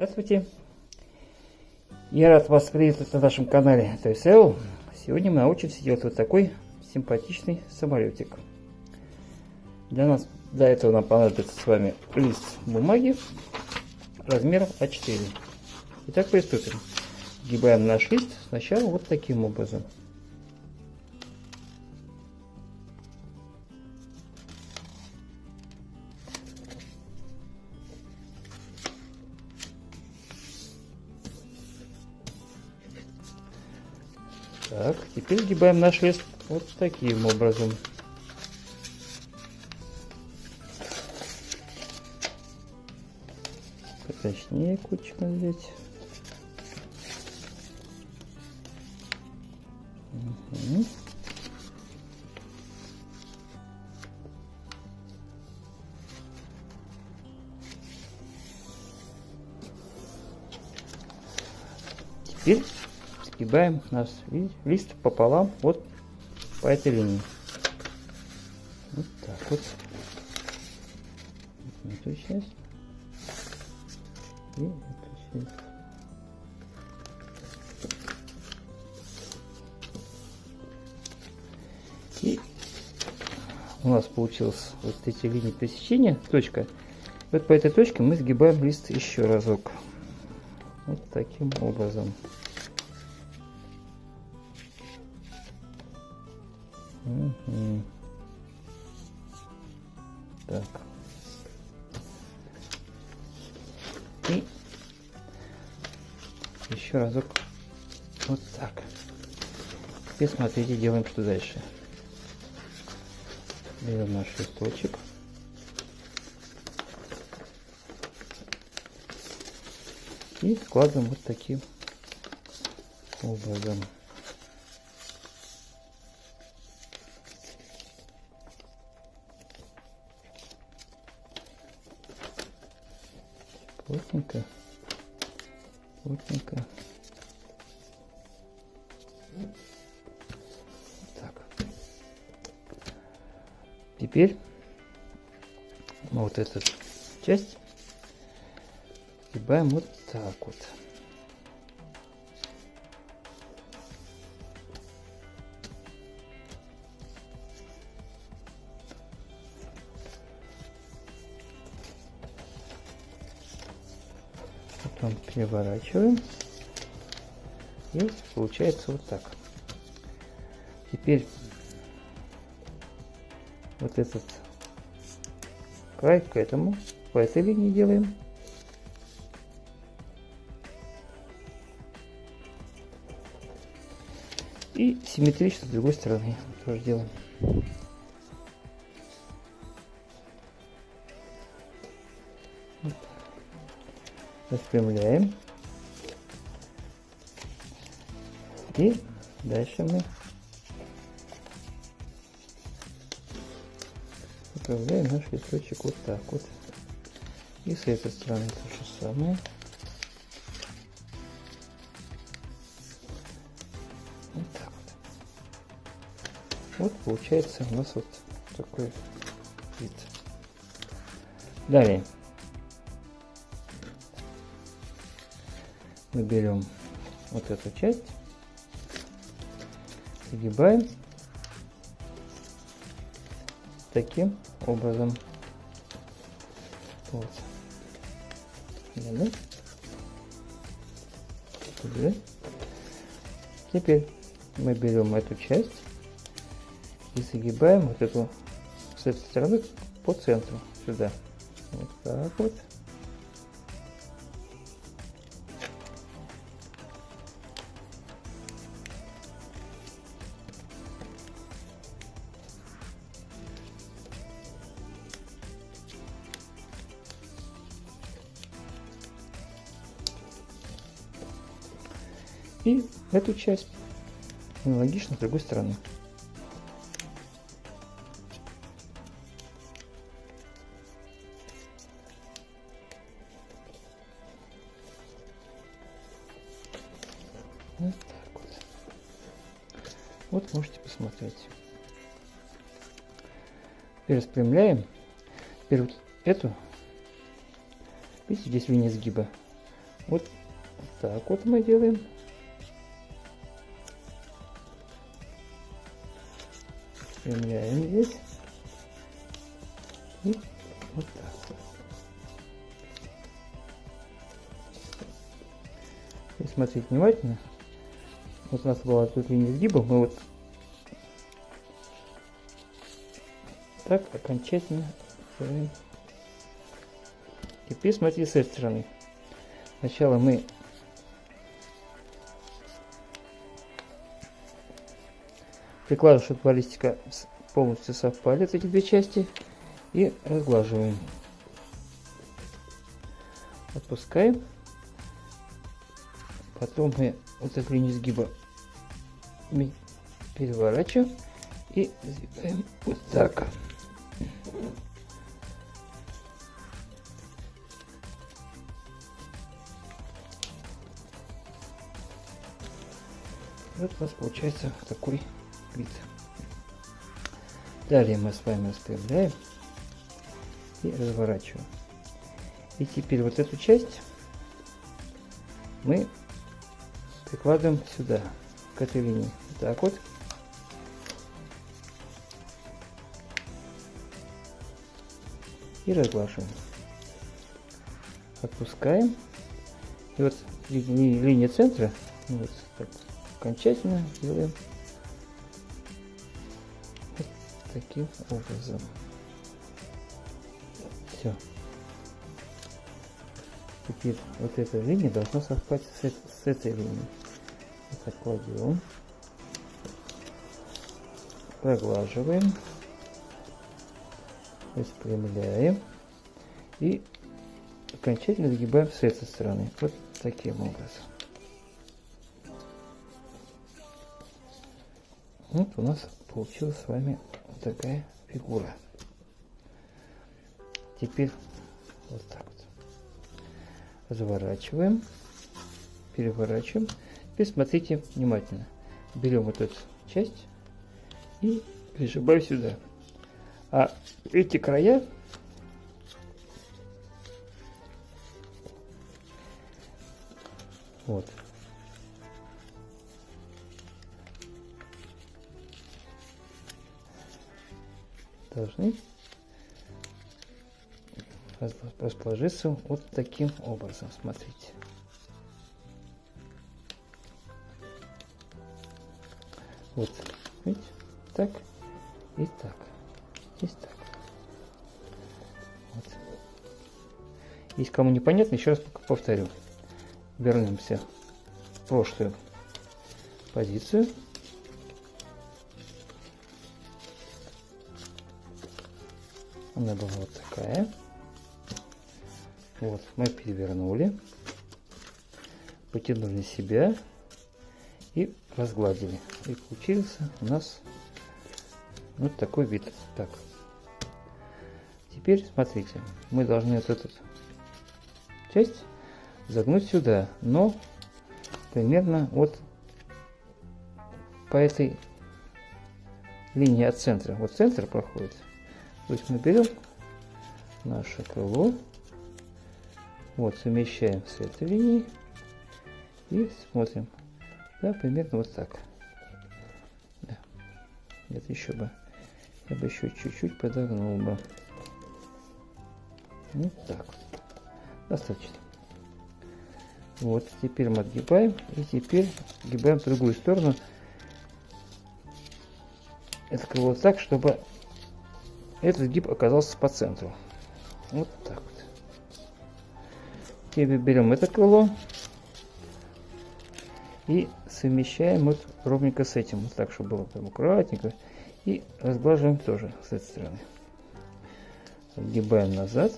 Здравствуйте! Я рад вас приветствовать на нашем канале ToySell. Сегодня мы научимся делать вот такой симпатичный самолетик. Для нас для этого нам понадобится с вами лист бумаги размером А4. Итак, приступим. Сгибаем наш лист сначала вот таким образом. Так, теперь сгибаем наш лист вот таким образом. Поточнее кучку взять. Угу. Теперь сгибаем наш лист пополам вот по этой линии. Вот так вот. Эту часть. И эту часть. И у нас получилось вот эти линии пересечения, точка. Вот по этой точке мы сгибаем лист еще разок. Вот таким образом. Теперь смотрите, делаем что дальше. Берем наш листочек. И складываем вот таким образом. плотненько, плотненько. Теперь вот эту часть. Сгибаем вот так вот. потом переворачиваем. И получается вот так. Теперь вот этот край к этому по этой линии делаем. И симметрично с другой стороны тоже делаем. Распрямляем. И дальше мы управляем наш листочек вот так вот. И с этой стороны то же самое. Вот так вот. Вот получается у нас вот такой вид. Далее. мы берем вот эту часть, загибаем таким образом. Вот. Теперь мы берем эту часть и загибаем вот эту с этой стороны по центру сюда. Вот так вот. Эту часть аналогично с другой стороны. Вот так вот. Вот можете посмотреть. Теперь распрямляем. Теперь вот эту. Видите, здесь линия сгиба. Вот так вот мы делаем. Спрямляем здесь. И вот так. И смотрите внимательно. Вот у нас была тут линия сгиба, мы вот так окончательно Теперь смотрите с этой стороны. Сначала мы прикладываем, чтобы баллистика полностью совпали эти две части и разглаживаем. Отпускаем. Потом мы вот эту линию сгиба переворачиваем и сдвигаем вот так. Вот у нас получается такой вид. Далее мы с вами распрямляем и разворачиваем. И теперь вот эту часть мы прикладываем сюда, к этой линии. Вот так вот. И разглаживаем. Отпускаем. И вот линия центра, ну вот так, окончательно делаем таким образом. Все. Теперь вот эта линия должна совпасть с, с этой линией. Так кладем. Проглаживаем. Распрямляем. И окончательно загибаем с этой стороны. Вот таким образом. Вот у нас получилась с вами такая фигура. Теперь вот так вот. Разворачиваем, переворачиваем. Теперь смотрите внимательно. Берем вот эту часть и прижимаем сюда. А эти края вот должны расположиться вот таким образом. Смотрите. Вот, видите, так и так. Здесь так. Вот. Если кому непонятно, еще раз повторю. Вернемся в прошлую позицию. Она была вот такая. Вот, мы перевернули, потянули себя и разгладили. И получился у нас вот такой вид. Так. Теперь смотрите, мы должны вот эту часть загнуть сюда, но примерно вот по этой линии от центра. Вот центр проходит. То есть мы берем наше крыло, вот совмещаем с этой линией и смотрим. Да, примерно вот так. Да. Нет, еще бы. Я бы еще чуть-чуть подогнул бы. Вот так. Достаточно. Вот, теперь мы отгибаем. И теперь отгибаем в другую сторону. Это крыло так, чтобы этот гиб оказался по центру. Вот так вот. Теперь берем это крыло и совмещаем вот ровненько с этим. Вот так, чтобы было прям аккуратненько. И разглаживаем тоже с этой стороны. Отгибаем назад.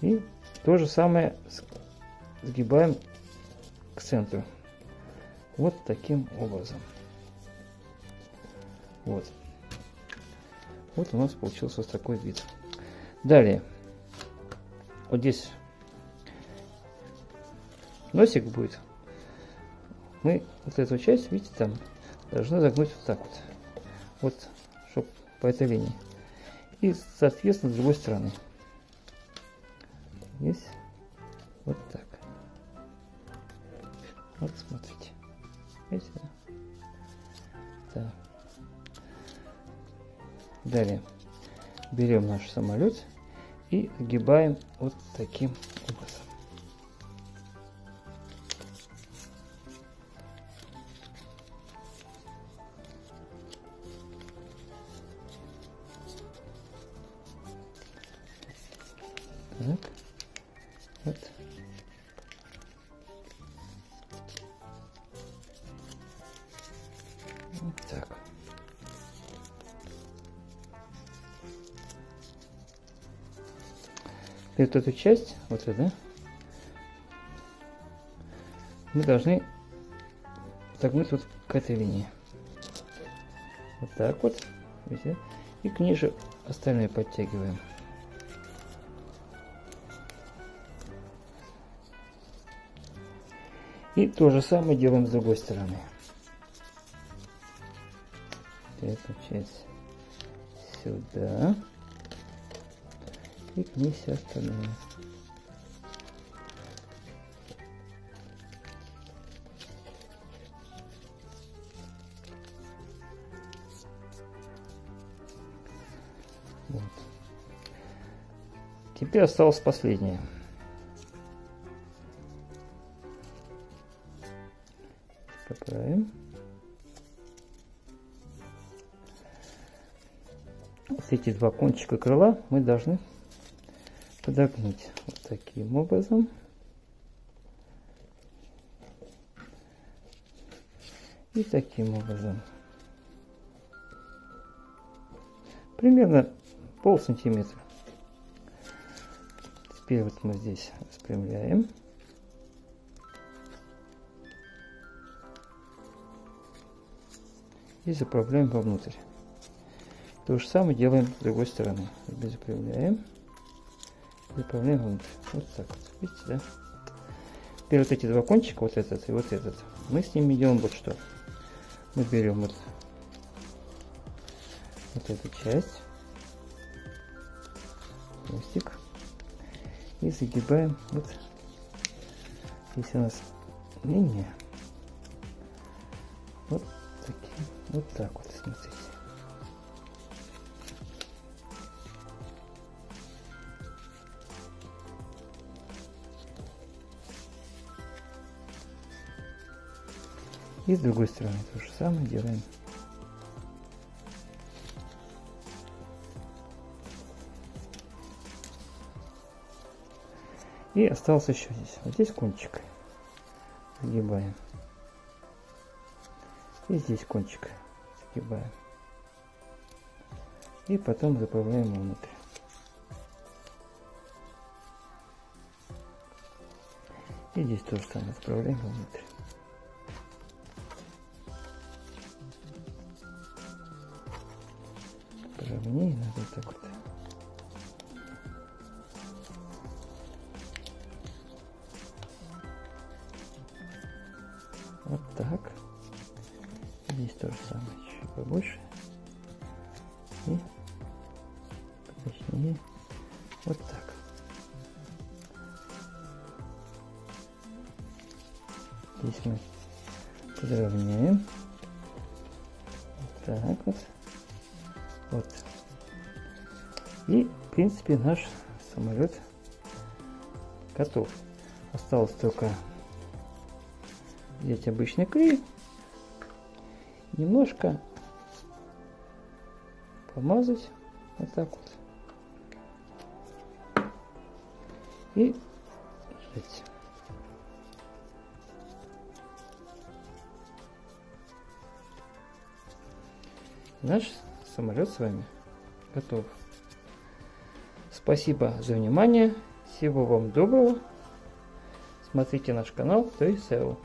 И то же самое сгибаем к центру. Вот таким образом. Вот. Вот у нас получился такой вид. Далее. Вот здесь носик будет. Мы вот эту часть, видите, там должны загнуть вот так вот. Вот, чтобы по этой линии. И, соответственно, с другой стороны. Есть. Вот так. Вот смотрите. Видите? Так. Далее берем наш самолет и огибаем вот таким образом. Так. Вот И эту часть, вот эту, мы должны загнуть вот к этой линии. Вот так вот. Видите? И к ниже остальные подтягиваем. И то же самое делаем с другой стороны. Эту часть сюда. И к ней все остальное. Вот. Теперь осталось последнее. поправим. Вот эти два кончика крыла мы должны подогнуть вот таким образом. И таким образом. Примерно пол сантиметра. Теперь вот мы здесь распрямляем. и заправляем вовнутрь. То же самое делаем с другой стороны. Заправляем, заправляем вовнутрь. Вот так вот. Видите, да? Теперь вот эти два кончика, вот этот и вот этот, мы с ними делаем вот что. Мы берем вот, вот эту часть, хвостик, и загибаем вот, если у нас линия, вот таким вот так вот, смотрите. И с другой стороны то же самое делаем. И остался еще здесь. Вот здесь кончик. Загибаем. И здесь кончик загибаем. И потом заправляем внутрь. И здесь тоже самое заправляем внутрь. Надо так вот. Вот так. Здесь то же самое, чуть побольше. И точнее вот так. Здесь мы подровняем. Вот так вот. Вот. И, в принципе, наш самолет готов. Осталось только взять обычный клей немножко помазать вот так вот и ждать. Наш самолет с вами готов. Спасибо за внимание. Всего вам доброго. Смотрите наш канал, то есть SEO.